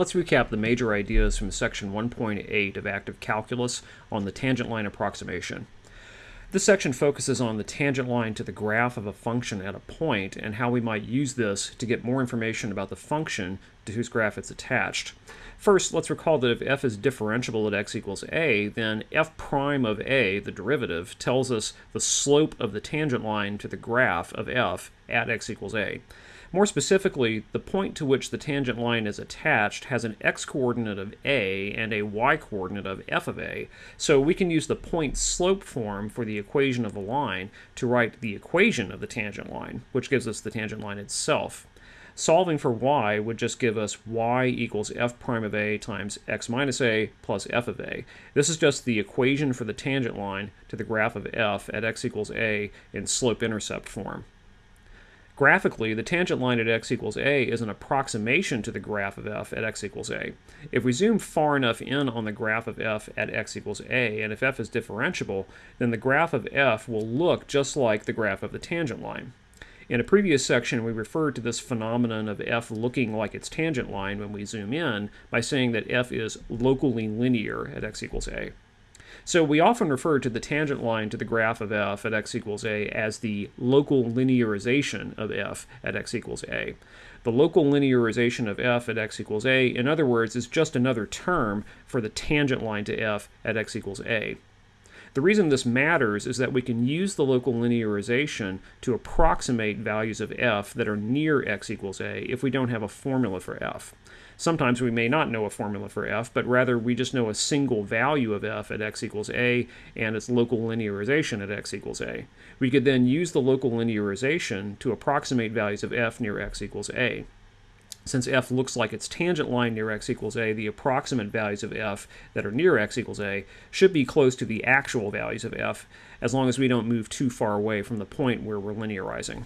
Let's recap the major ideas from section 1.8 of active calculus on the tangent line approximation. This section focuses on the tangent line to the graph of a function at a point and how we might use this to get more information about the function to whose graph it's attached. First, let's recall that if f is differentiable at x equals a, then f prime of a, the derivative, tells us the slope of the tangent line to the graph of f at x equals a. More specifically, the point to which the tangent line is attached has an x-coordinate of a and a y-coordinate of f of a, so we can use the point slope form for the equation of a line to write the equation of the tangent line, which gives us the tangent line itself. Solving for y would just give us y equals f prime of a times x minus a plus f of a. This is just the equation for the tangent line to the graph of f at x equals a in slope-intercept form. Graphically, the tangent line at x equals a is an approximation to the graph of f at x equals a. If we zoom far enough in on the graph of f at x equals a, and if f is differentiable, then the graph of f will look just like the graph of the tangent line. In a previous section, we referred to this phenomenon of f looking like its tangent line when we zoom in by saying that f is locally linear at x equals a. So we often refer to the tangent line to the graph of f at x equals a as the local linearization of f at x equals a. The local linearization of f at x equals a, in other words, is just another term for the tangent line to f at x equals a. The reason this matters is that we can use the local linearization to approximate values of f that are near x equals a if we don't have a formula for f. Sometimes we may not know a formula for f, but rather we just know a single value of f at x equals a and its local linearization at x equals a. We could then use the local linearization to approximate values of f near x equals a. Since f looks like its tangent line near x equals a, the approximate values of f that are near x equals a should be close to the actual values of f, as long as we don't move too far away from the point where we're linearizing.